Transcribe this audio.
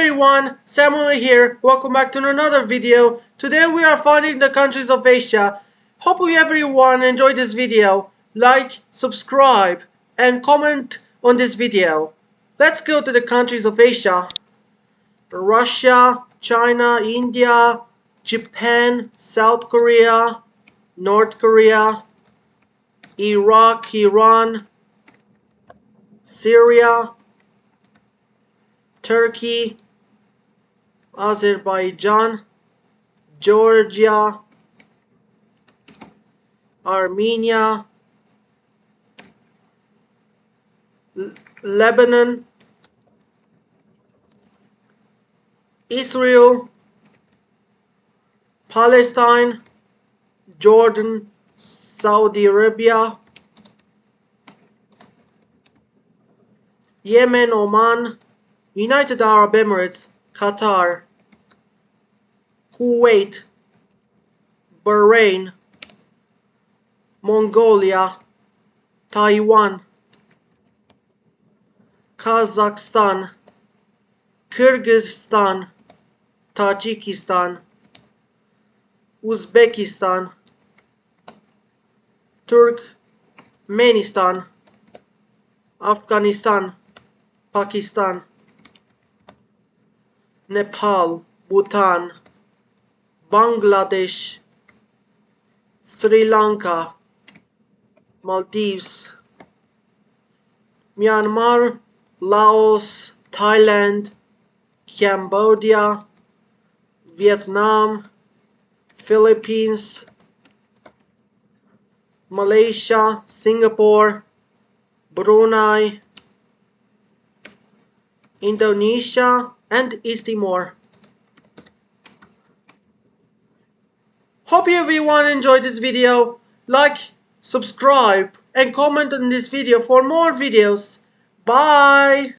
everyone, Samuel here. Welcome back to another video. Today we are finding the countries of Asia. Hope everyone enjoyed this video. Like, subscribe, and comment on this video. Let's go to the countries of Asia. Russia, China, India, Japan, South Korea, North Korea, Iraq, Iran, Syria, Turkey, Azerbaijan, Georgia, Armenia, L Lebanon, Israel, Palestine, Jordan, Saudi Arabia, Yemen, Oman, United Arab Emirates, Qatar, Kuwait, Bahrain, Mongolia, Taiwan, Kazakhstan, Kyrgyzstan, Tajikistan, Uzbekistan, Turkmenistan, Afghanistan, Pakistan, Nepal, Bhutan, Bangladesh, Sri Lanka, Maldives, Myanmar, Laos, Thailand, Cambodia, Vietnam, Philippines, Malaysia, Singapore, Brunei, Indonesia, and East Timor. Hope everyone enjoyed this video. Like, subscribe, and comment on this video for more videos. Bye!